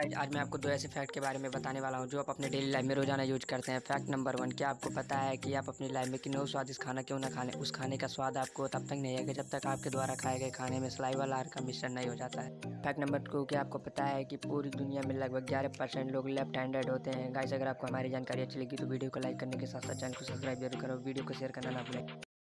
Guys आज मैं आपको दो ऐसे फैक्ट के बारे में बताने वाला हूँ जो आप अपने डेली लाइफ में रोज़ाना यूज़ करते हैं। फैक्ट नंबर वन क्या आपको पता है कि आप अपनी लाइफ में कितने स्वादिष्ट खाना क्यों ना खा लें? उस खाने का स्वाद आपको तब तक नहीं आएगा जब तक आपके द्वारा खाए गए खाने में सलाइवा लार का मिश्रण नहीं हो जाता है। फैक्ट नंबर टू क्या आपको पता है कि पूरी दुनिया में लगभग ग्यारह परसेंट लोग लेफ़्ट हैंडेड होते हैं? गाइज़ अगर आपको हमारी जानकारी अच्छी लगी तो वीडियो को लाइक करने के साथ साथ चैनल को सब्सक्राइब ज़रूर करो। वीडियो को शेयर करना ना भूलें।